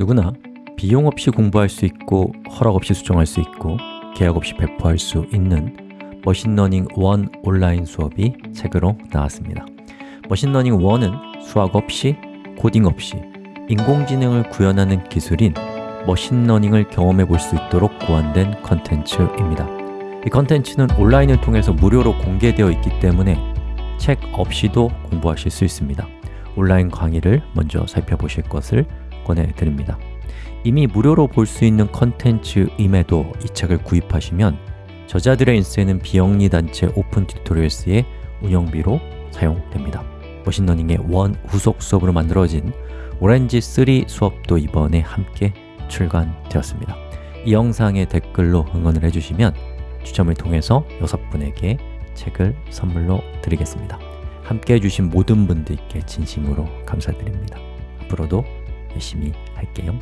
누구나 비용 없이 공부할 수 있고 허락 없이 수정할 수 있고 계약 없이 배포할 수 있는 machine learning 1 온라인 수업이 책으로 나왔습니다. machine learning 1은 수학 없이, 코딩 없이 인공지능을 구현하는 기술인 machine learning을 경험해 볼 수 있도록 고안된 컨텐츠입니다. 이 컨텐츠는 온라인을 통해서 무료로 공개되어 있기 때문에 책 없이도 공부하실 수 있습니다. 온라인 강의를 먼저 살펴보실 것을 권해드립니다. 이미 무료로 볼 수 있는 컨텐츠임에도 이 책을 구입하시면 저자들의 인세는 비영리 단체 오픈 튜토리얼스의 운영비로 사용됩니다. machine learning one 후속 수업으로 만들어진 오렌지 3 수업도 이번에 함께 출간되었습니다. 이 영상에 댓글로 응원을 해주시면 추첨을 통해서 6분에게 책을 선물로 드리겠습니다. 함께 해주신 모든 분들께 진심으로 감사드립니다. 앞으로도 열심히 할게요